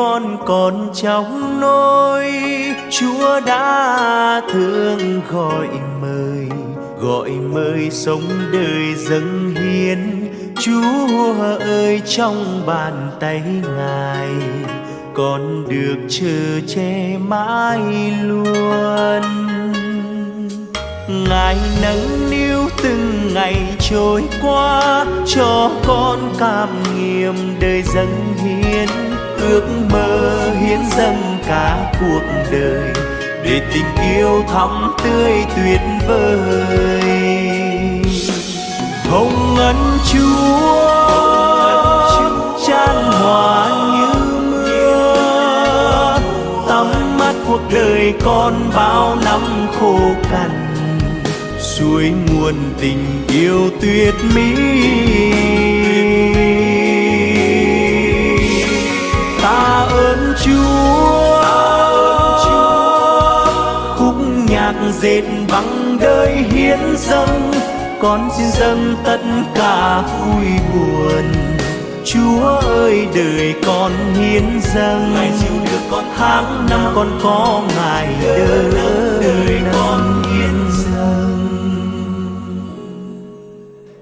con còn trong nôi chúa đã thương gọi mời gọi mời sống đời dâng hiến. Chúa ơi, trong bàn tay ngài, con được chờ che mãi luôn. Ngài nâng niu từng ngày trôi qua, cho con cảm nghiệm đời dâng hiến ước mơ hiến dâng cả cuộc đời để tình yêu thắm tươi tuyệt vời. Hồng ân chúa, chan hòa như mưa, tắm mắt cuộc đời con bao năm khô cằn, suối nguồn tình yêu tuyệt mỹ. Dệt bằng đời hiến dâng con xin dâng tất cả vui buồn. Chúa ơi đời con hiến dâng. Ngài dìu đưa con tháng năm. Con có ngài đỡ đời con hiến dâng.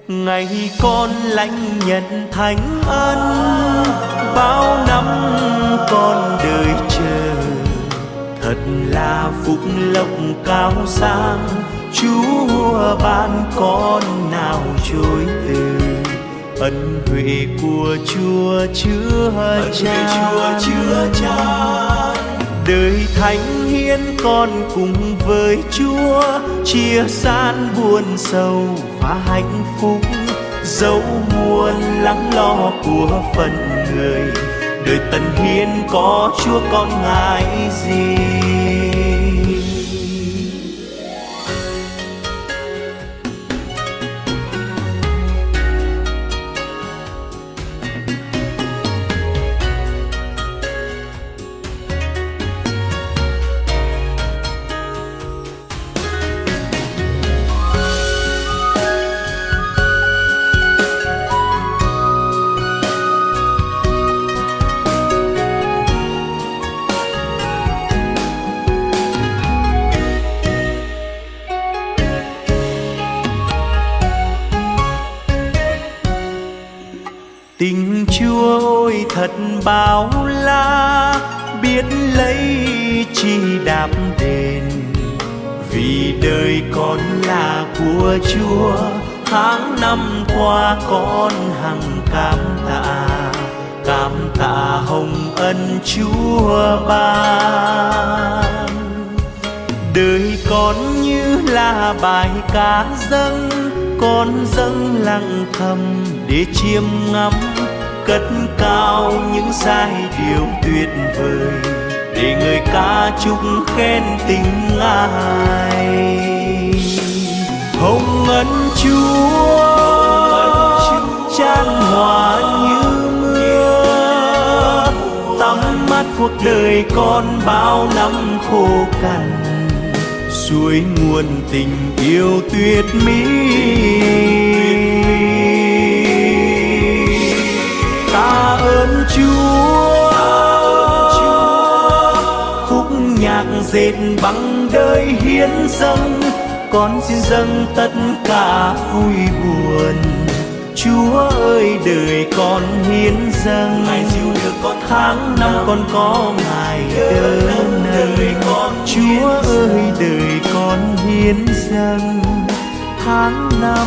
Ngày con lãnh nhận thánh ân bao năm con đời thật là phúc lộc cao sang. Chúa ban con nào chối từ ân huệ của chúa chưa chan. Chúa chưa chan. Đời thánh hiến con cùng với chúa chia san buồn sâu và hạnh phúc. Dẫu muôn lắng lo của phận người đời tần hiến có chúa con ngại gì? Tình chúa ôi thật bao la, biết lấy chi đạp đền. Vì đời con là của chúa, tháng năm qua con hằng cảm tạ. Cảm tạ hồng ân chúa ban. Đời con như là bài ca dâng, con dâng lặng thầm để chiêm ngắm, cất cao những giai điệu tuyệt vời, để người ca chúc khen tình ai. Hồng ân chúa, chan hòa như mưa, tắm mắt cuộc đời con bao năm khô cằn, suối nguồn tình yêu tuyệt mỹ. Dệt bằng đời hiến dâng con xin dâng tất cả vui buồn. Chúa ơi đời con hiến dâng. Ngài dìu đưa con tháng năm. Con có ngài đỡ đời con Chúa ơi đời con hiến dâng. Tháng năm.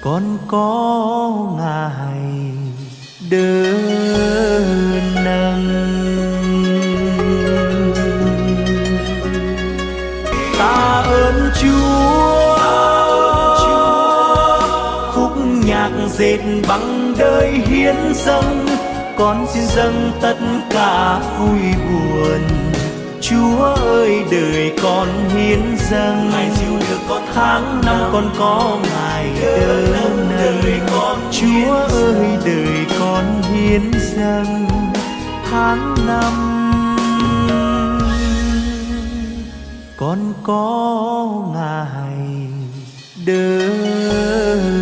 Con có ngài đỡ nâng dệt bằng đời hiến dâng con xin dâng tất cả vui buồn. Chúa ơi đời con hiến dâng. Ngài dìu đưa con tháng năm. con có ngài đỡ đời con Chúa ơi đời con hiến dâng. Tháng năm con có ngài đỡ nâng